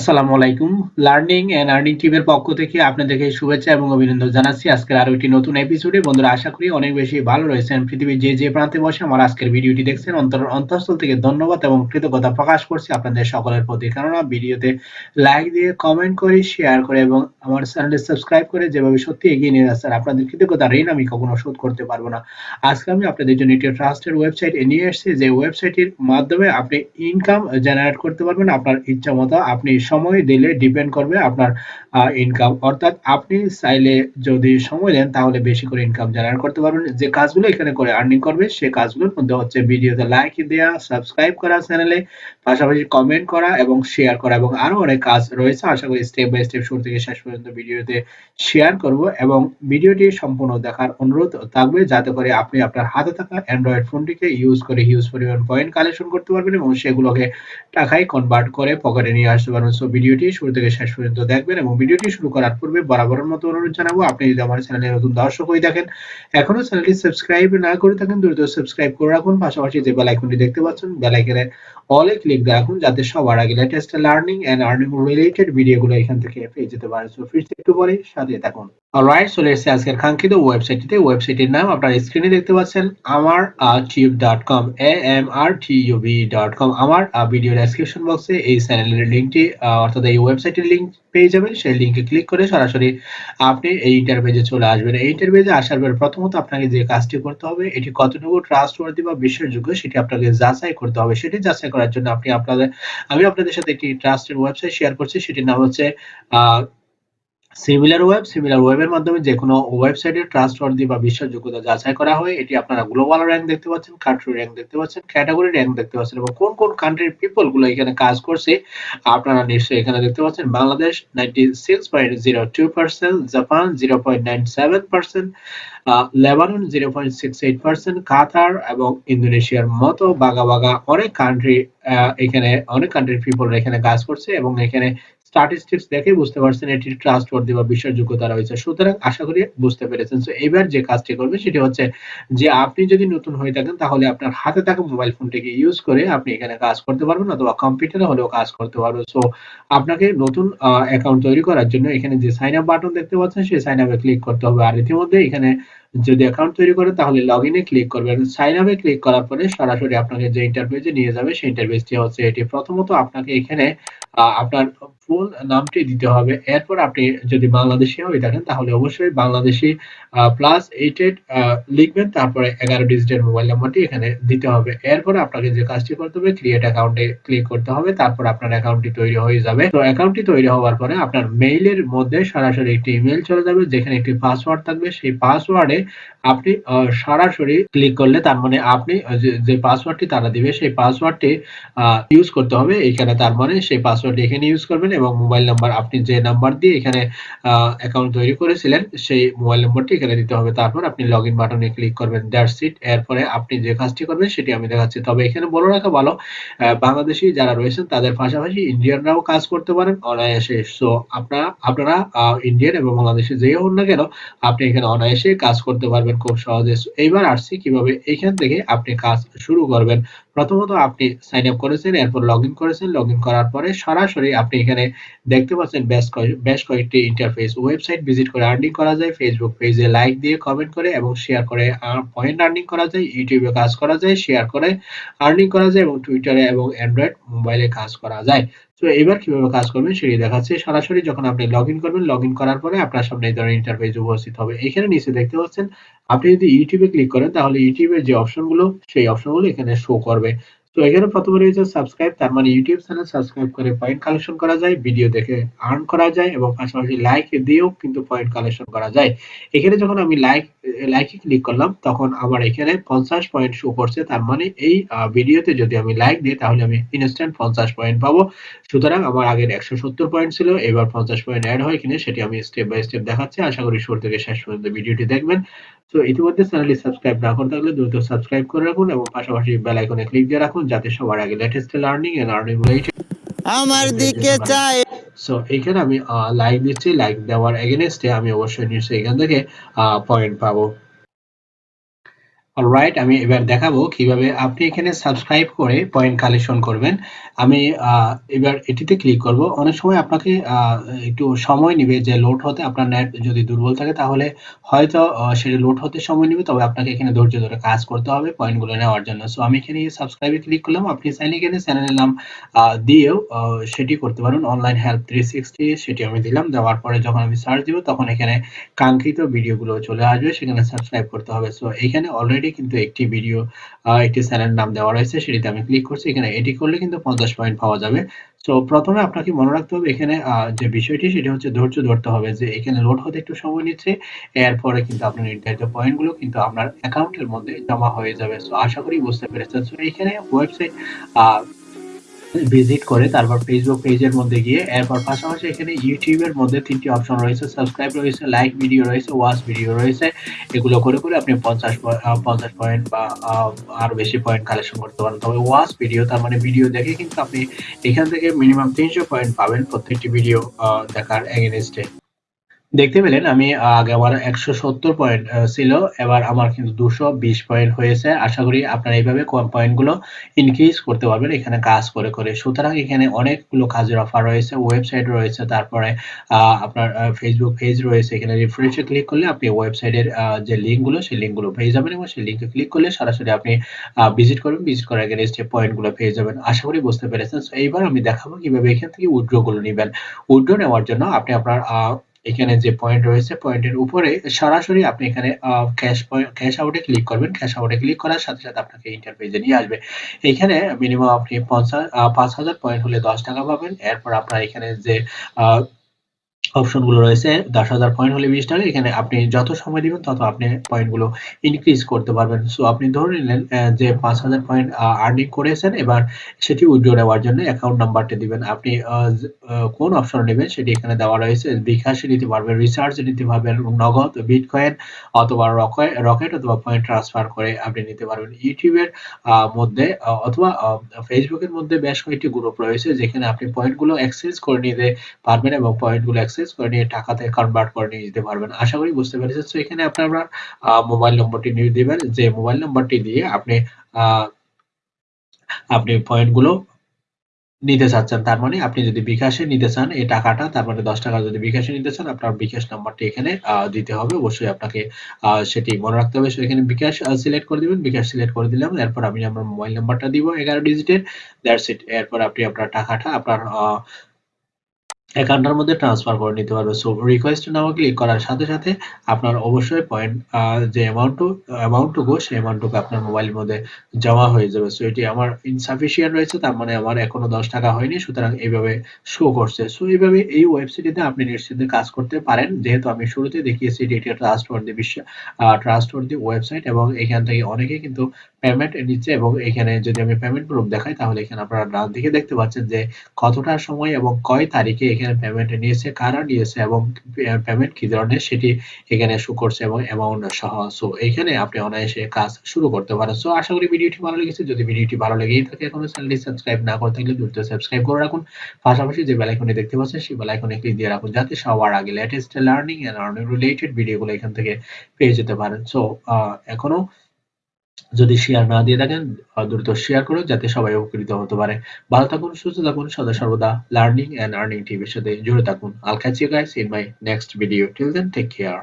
আসসালামু আলাইকুম। Learning and earning টিমের পক্ষ থেকে আপনাদেরকে শুভেচ্ছা এবং অভিনন্দন জানাচ্ছি। আজকের আরও একটি নতুন এপিসোডে বন্ধুরা, আশা করি অনেক বেশি ভালো রয়েছেন। পৃথিবীর যে যে প্রান্তে বসে আমার আজকের ভিডিওটি দেখছেন, অন্তর অন্তঃস্থল থেকে ধন্যবাদ এবং কৃতজ্ঞতা প্রকাশ করছি আপনাদের সকলের প্রতি। কেননা, ভিডিওতে লাইক দিয়ে কমেন্ট করে শেয়ার করে এবং আমার চ্যানেলটি সাবস্ক্রাইব করে যেভাবে সত্যি এগিয়ে নিয়ে যাচ্ছেন, আপনাদের কৃতজ্ঞতা ঋণ আমি কখনো শোধ করতে পারব না। আজকে আমি আপনাদের জন্য একটি ট্রাস্টের ওয়েবসাইট নিয়ে এসেছি। যে ওয়েবসাইটের মাধ্যমে আপনি ইনকাম জেনারেট করতে পারবেন। আপনার ইচ্ছা মতো আপনি সময় দিলে ডিপেন্ড করবে আপনার ইনকাম অর্থাৎ আপনি চাইলে যদি সময় দেন, তাহলে বেশি করে ইনকাম জেনারেট করতে পারবেন। যে কাজগুলো এখানে করে আর্নিং করবে, সে কাজগুলোর মধ্যে হচ্ছে ভিডিওতে লাইক দেওয়া সাবস্ক্রাইব করা চ্যানেলে পাশাপাশি কমেন্ট করা এবং শেয়ার করা এবং আরও অনেক কাজ রয়েছে। আশা করি স্টেপ বাই স্টেপ শুরু থেকে শেষ পর্যন্ত ভিডিওতে শেয়ার করব এবং ভিডিওটি সম্পূর্ণ দেখার অনুরোধ থাকবে যাতে করে আপনি আপনার হাতে থাকা অ্যান্ড্রয়েড ফোনটিকে ইউজ করে হিউজ পরিমাণ পয়েন্ট কালেকশন করতে পারবেন এবং সেগুলোকে টাকায় কনভার্ট করে পকেটে নিয়ে আসতে পারবেন। সো ভিডিওটি শুরু থেকে শেষ পর্যন্ত দেখবেন এবং ভিডিওটি শুরু করার পূর্বে বরাবরের মতো অনুরোধ জানাব, আপনি যদি আমার চ্যানেলে নতুন দর্শক হয়ে থাকেন এখনও চ্যানেলটি সাবস্ক্রাইব না করে থাকেন, দ্রুত সাবস্ক্রাইব করে রাখুন। পাশাপাশি যে বেল আইকনটি দেখতে পাচ্ছেন, বেল আইকনে অলে ক্লিক রাখুন যাতে সবার আগে latest learning and earning related ভিডিওগুলো এখান থেকে পেয়ে যেতে পারে। সো ফিরছে একটু পরে সাথে থাকুন। অলরাইট চলে এসেছে আজকের কাঙ্ক্ষিত ওয়েবসাইটটিতে ওয়েবসাইটের নাম আপনার স্ক্রিনে দেখতে পাচ্ছেন আমার tube dot com A M R T U V dot com আমার ভিডিও ডেসক্রিপশন বক্সে এই চ্যানেলের লিঙ্কটি অর্থাৎ এই ওয়েবসাইটের লিঙ্ক পেয়ে যাবেন, সেই লিঙ্কে ক্লিক করে সরাসরি আপনি এই ইন্টারভিউতে চলে আসবেন। এই ইন্টারভিউতে আসার পর প্রথমত আপনাকে যে কাজটি করতে হবে, এটি কতটুকু ট্রাস্টওয়ার্দি বা বিশ্বাসযোগ্য সেটি আপনাকে যাচাই করতে হবে। সেটি যাচাই করার জন্য আপনি আপনাদের, আমি আপনাদের সাথে একটি ট্রাস্টের ওয়েবসাইট শেয়ার করছি, সেটির নাম হচ্ছে সিমিলার ওয়েব সিমিলার ওয়েবের মাধ্যমে যে কোনো ওয়েবসাইটের ট্রাস্টওয়ার্দি বা বিশ্বাসযোগ্যতা যাচাই করা হয়। এটি আপনারা গ্লোবাল র্যাঙ্ক দেখতে পাচ্ছেন কান্ট্রি র্যাঙ্ক দেখতে পাচ্ছেন ক্যাটাগরি র্যাঙ্ক দেখতে পাচ্ছেন এবং কোন কোন কান্ট্রির পিপলগুলো এখানে কাজ করছে, আপনারা নিশ্চয়ই এখানে দেখতে পাচ্ছেন। Bangladesh ninety six point zero two percent Japan zero point nine seven percent Lebanon zero point six eight percent Qatar এবং ইন্দোনেশিয়ার মতো বাগা বাগা অনেক কান্ট্রি এখানে অনেক কান্ট্রির পিপল এখানে কাজ করছে এবং এখানে স্ট্যাটিস্টিক্স দেখে বুঝতে পারছেন এটি ট্রাস্টওয়ার্দি বা বিশ্বাসযোগ্যতা রয়েছে। সুতরাং আশা করি বুঝতে পেরেছেন। তো এবার যে কাজটি করবে সেটি হচ্ছে যে আপনি যদি নতুন হয়ে থাকেন, তাহলে আপনার হাতে থাকা মোবাইল ফোনটিকে ইউজ করে আপনি এখানে কাজ করতে পারবেন অথবা কম্পিউটারে হলেও কাজ করতে পারবেন। সো আপনাকে নতুন অ্যাকাউন্ট তৈরি করার জন্য এখানে যে সাইন আপ বাটন দেখতে পাচ্ছেন, সেই সাইন আপে ক্লিক করতে হবে। আর ইতিমধ্যে এখানে যদি অ্যাকাউন্ট তৈরি করেন তাহলে লগ ইনে ক্লিক করবেন সাইন আপে ক্লিক করার পরে সরাসরি আপনাকে যে ইন্টারফেসে নিয়ে যাবে, সেই ইন্টারফেসটি হচ্ছে এটি। প্রথমত আপনাকে এখানে আপনার ফুল নামটি দিতে হবে। এরপর আপনি যদি বাংলাদেশি হয়ে থাকেন, তাহলে অবশ্যই বাংলাদেশি প্লাস এইট এইট লিখবেন। তারপরে এগারো ডিজিটের মোবাইল নাম্বারটি এখানে দিতে হবে। এরপর আপনাকে যে কাজটি করতে হবে ক্রিয়েট অ্যাকাউন্টে ক্লিক করতে হবে। তারপর আপনার অ্যাকাউন্টটি তৈরি হয়ে যাবে। তো অ্যাকাউন্টটি তৈরি হওয়ার পরে আপনার মেইলের মধ্যে সরাসরি একটি ইমেল চলে যাবে, যেখানে একটি পাসওয়ার্ড থাকবে। সেই পাসওয়ার্ডে আপনি সরাসরি ক্লিক করলে তার মানে আপনি যে পাসওয়ার্ডটি তারা দিবে, সেই পাসওয়ার্ডটি ইউজ করতে হবে। এখানে তার মানে সেই পাসওয়ার্ডটি এখানে ইউজ করবেন এবং মোবাইল নাম্বার আপনি যে নাম্বার দিয়ে এখানে অ্যাকাউন্ট তৈরি করেছিলেন, সেই মোবাইল নম্বরটি এখানে দিতে হবে। তারপর আপনি লগ ইন বাটনে ক্লিক করবেন দ্যাটস ইট এরপরে আপনি যে কাজটি করবেন সেটি আমি দেখাচ্ছি। তবে এখানে বলে রাখা ভালো বাংলাদেশি যারা রয়েছেন তাদের পাশাপাশি ইন্ডিয়ানরাও কাজ করতে পারেন অনায়াসে। সো আপনারা আপনারা ইন্ডিয়ান এবং বাংলাদেশে যেই হন না কেন, আপনি এখানে অনায়াসে কাজ করতে পারবেন খুব সহজে। এইবার আসছি কীভাবে? এইখান থেকে আপনি কাজ শুরু করবেন। প্রথমত আপনি সাইন আপ করেছেন, এরপর লগ ইন করেছেন লগ ইন করার পরে সরাসরি আপনি এখানে দেখতে পাচ্ছেন বেশ বেশ কয়েকটি ইন্টারফেস ওয়েবসাইট ভিজিট করে আর্নিং করা যায় ফেসবুক পেজে লাইক দিয়ে কমেন্ট করে এবং শেয়ার করে পয়েন্ট আর্নিং করা যায় ইউটিউবে কাজ করা যায় শেয়ার করে আর্নিং করা যায় এবং টুইটারে এবং অ্যান্ড্রয়েড মোবাইলে কাজ করা যায়। তো এবার কীভাবে কাজ করবেন সেটি দেখাচ্ছে। সরাসরি যখন আপনি লগ ইন করবেন লগ ইন করার পরে আপনার সামনে এই ধরনের ইন্টারফেস উপস্থিত হবে। এখানে নিচে দেখতে পাচ্ছেন, আপনি যদি ইউটিউবে ক্লিক করেন, তাহলে ইউটিউবের যে অপশনগুলো সেই অপশনগুলো এখানে শো করবে। তো এখানে প্রথমে রয়েছে সাবস্ক্রাইব তার মানে ইউটিউব চ্যানেল সাবস্ক্রাইব করে পয়েন্ট কালেকশন করা যায় ভিডিও দেখে আর্ন করা যায় এবং পাশাপাশি লাইক দিয়েও কিন্তু পয়েন্ট কালেকশন করা যায়। এখানে যখন আমি লাইক লাইকে ক্লিক করলাম, তখন আমার এখানে পঞ্চাশ পয়েন্ট শো করছে, তার মানে এই ভিডিওতে যদি আমি লাইক দিই, তাহলে আমি ইনস্ট্যান্ট পঞ্চাশ পয়েন্ট পাবো। সুতরাং আমার আগের একশো সত্তর পয়েন্ট ছিল, এবার পঞ্চাশ পয়েন্ট অ্যাড হয় কিনা, সেটি আমি স্টেপ বাই স্টেপ দেখাচ্ছি। আশা করি শুরু থেকে শেষ পর্যন্ত ভিডিওটি দেখবেন। তো ইতিমধ্যে চ্যানেলটি সাবস্ক্রাইব না করে থাকলে দ্রুত সাবস্ক্রাইব করে রাখুন এবং পাশাপাশি বেল আইকনে ক্লিক দিয়ে রাখুন যাতে সবার আগে latest learning and earning related আমার দিকে চাই। সো এখানে আমি লাইক দিচ্ছি লাইক দেওয়ার এগেনস্টে আমি অবশ্যই নিশ্চয়ই এখান থেকে পয়েন্ট পাবো। অলরাইট আমি এবার দেখাবো কীভাবে আপনি এখানে সাবস্ক্রাইব করে পয়েন্ট কালেকশন করবেন। আমি এবার এটিতে ক্লিক করব। অনেক সময় আপনাকে একটু সময় নেবে যে লোড হতে আপনার নেট যদি দুর্বল থাকে, তাহলে হয়তো সেটা লোড হতে সময় নেবে, তবে আপনাকে এখানে ধৈর্য ধরে কাজ করতে হবে পয়েন্টগুলো নেওয়ার জন্য। সো আমি এখানে সাবস্ক্রাইবে ক্লিক করলাম। আপনি চাইলে এখানে চ্যানেলের নাম দিয়েও সেটি করতে পারেন। অনলাইন হেল্প থ্রি সিক্সটি সেটি আমি দিলাম। দেওয়ার পরে যখন আমি সার্চ দিব, তখন এখানে কাঙ্ক্ষিত ভিডিওগুলো চলে আসবে। সেখানে সাবস্ক্রাইব করতে হবে। সো এখানে অলরেডি কিন্তু একটি ভিডিও একটি চ্যানেল নাম দেওয়া রয়েছে, সেটিতে আমি ক্লিক করছি। এখানে এটি করলে কিন্তু পঞ্চাশ পয়েন্ট পাওয়া যাবে। সো প্রথমে আপনাকে মনে রাখতে হবে এখানে যে বিষয়টি, সেটি হচ্ছে ধৈর্য ধরতে হবে যে এখানে লোড হতে একটু সময় নিচ্ছে, এরপরে কিন্তু আপনার নির্ধারিত পয়েন্টগুলো কিন্তু আপনার অ্যাকাউন্টের মধ্যে জমা হয়ে যাবে। সো আশা করি বুঝতে পেরেছেন। সো এখানে ওয়েবসাইট ভিজিট করে তারপর ফেসবুক পেজের মধ্যে গিয়ে, এরপর পাশাপাশি এখানে ইউটিউবের মধ্যে তিনটি অপশন রয়েছে সাবস্ক্রাইব রয়েছে লাইক ভিডিও রয়েছে ওয়াচ ভিডিও রয়েছে। এগুলো করে করে আপনি পঞ্চাশ পঞ্চাশ পয়েন্ট বা আরও আরও বেশি পয়েন্ট কালেকশন করতে পারেন। তবে ওয়াচ ভিডিও তার মানে ভিডিও দেখে কিন্তু আপনি এখান থেকে মিনিমাম তিনশো পয়েন্ট পাবেন প্রত্যেকটি ভিডিও দেখার এগেনস্টে দেখতে পেলেন, আমি আগে আমার একশো সত্তর পয়েন্ট ছিল, এবার আমার কিন্তু দুশো বিশ পয়েন্ট হয়েছে। আশা করি আপনারা এইভাবে পয়েন্টগুলো ইনক্রিজ করতে পারবেন, এখানে কাজ করে করে। সুতরাং এখানে অনেকগুলো কাজের অফার রয়েছে ওয়েবসাইট রয়েছে, তারপরে আপনার ফেসবুক পেজ রয়েছে। এখানে রিফ্রেশে ক্লিক করলে আপনি ওয়েবসাইটের যে লিঙ্কগুলো, সেই লিঙ্কগুলো পেয়ে যাবেন এবং সেই লিঙ্কে ক্লিক করলে সরাসরি আপনি ভিজিট করবেন ভিজিট করার আগে যে পয়েন্টগুলো পেয়ে যাবেন। আশা করি বুঝতে পেরেছেন। এইবার আমি দেখাবো কীভাবে এখান থেকে উইথড্রগুলো নেবেন। উইথড্র নেওয়ার জন্য আপনি আপনার এখানে যে পয়েন্ট রয়েছে পয়েন্টের উপরে সরাসরি আপনি এখানে ক্যাশ ক্যাশ আউটে ক্লিক করবেন। ক্যাশ আউটে ক্লিক করার সাথে সাথে আপনাকে ইন্টারপেজে নিয়ে আসবে। এখানে মিনিমাম আপনি পঞ্চাশ পাঁচ হাজার পয়েন্ট হলে দশ টাকা পাবেন। এরপর আপনার এখানে যে অপশনগুলো রয়েছে, দশ হাজার পয়েন্ট হলে বিশ টাকা, এখানে আপনি যত সময় দিবেন তত আপনি পয়েন্টগুলো ইনক্রিজ করতে পারবেন। সো আপনি ধরে নিলেন যে পাঁচ হাজার পয়েন্ট আর্নিং করেছেন, এবার সেটি উইথড্র নেওয়ার জন্য অ্যাকাউন্ট নাম্বারটা দিবেন। আপনি কোন অপশন নেবেন সেটি এখানে দেওয়া রয়েছে, বিকাশে নিতে পারবেন রিচার্জে নিতে পারবেন, নগদ বিটকয়েন অথবা রকেট অথবা পয়েন্ট ট্রান্সফার করে আপনি নিতে পারবেন। ইউটিউবের মধ্যে অথবা ফেসবুকের মধ্যে বেশ কয়েকটি গ্রুপ রয়েছে, যেখানে আপনি পয়েন্টগুলো এক্সচেঞ্জ করে নিতে পারবেন এবং পয়েন্টগুলো এক্সচেঞ্জ করে নিয়ে টাকাতে কনভার্ট করে নিয়ে যেতে পারবেন। আশা করি বুঝতে পেরেছেন। তো এখানে আপনার মোবাইল নম্বরটি নিয়ে দিবেন। যে মোবাইল নম্বরটি দিয়ে আপনি আপনি পয়েন্টগুলো নিতে চাচ্ছেন, তার মানে আপনি যদি বিকাশে নিতে চান এই টাকাটা, তার মানে দশ টাকা যদি বিকাশে নিতে চান, আপনার বিকাশ নাম্বারটি এখানে দিতে হবে। অবশ্যই আপনাকে সেটি মনে রাখতে হবে। এখানে বিকাশ সিলেক্ট করে দিবেন। বিকাশ সিলেক্ট করে দিলাম। এরপর আমি আমার মোবাইল নাম্বারটা দিব এগারো ডিজিটের দ্যাটস ইট এরপর আপনি আপনার টাকাটা, আপনার অ্যাকাউন্টের মধ্যে ট্রান্সফার করে নিতে পারবে। সো রিকোয়েস্ট নাও ক্লিক করার সাথে সাথে আপনার অবশ্যই পয়েন্ট যে অ্যামাউন্টটু অ্যামাউন্টটুকু সেই অ্যামাউন্টটুকু আপনার মোবাইলের মধ্যে জমা হয়ে যাবে। সো এটি আমার ইনসাফিসিয়েন্ট রয়েছে, তার মানে আমার এখনও দশ টাকা হয়নি, সুতরাং এইভাবে শো করছে। সো এইভাবে এই ওয়েবসাইটে আপনি নিশ্চিন্তে কাজ করতে পারেন। যেহেতু আমি শুরুতে দেখিয়েছি এটি একটি ট্রাস্টওয়ার্দি বিশ্ব ট্রাস্টওয়ার্দি ওয়েবসাইট এবং এখান থেকে অনেকে কিন্তু পেমেন্ট নিচ্ছে এবং এখানে যদি আমি পেমেন্ট প্রুফ দেখাই, তাহলে এখানে আপনারা ডান দিকে দেখতে পাচ্ছেন যে কতটা সময় এবং কয় তারিখে এখানে পেমেন্ট নিয়েছে, কারা নিয়েছে এবং পেমেন্ট কি ধরনের সেটি এখানে শো করছে এবং অ্যামাউন্ট সহ। সো এখানে আপনি অনায়াসে কাজ শুরু করতে পারেন। সো আশা করি ভিডিওটি ভালো লেগেছে। যদি ভিডিওটি ভালো লেগেই থাকে, এখনও চ্যানেলটি সাবস্ক্রাইব না করে থাকলে দ্রুত সাবস্ক্রাইব করে রাখুন। পাশাপাশি যে বেল আইকনে দেখতে পাচ্ছেন, সেই বেল আইকনে ক্লিক দিয়ে রাখুন যাতে সবার আগে latest learning and earning related ভিডিওগুলো এখান থেকে পেয়ে যেতে পারেন। সো এখনও যদি শেয়ার না দিয়ে থাকেন দ্রুত শেয়ার করুন যাতে সবাই উপকৃত হতে পারে। ভালো থাকুন, সুস্থ থাকুন, সদা সর্বদা লার্নিং এন্ড আর্নিং টিভির সাথে জুড়ে থাকুন। I'll catch guys in my next video till then take care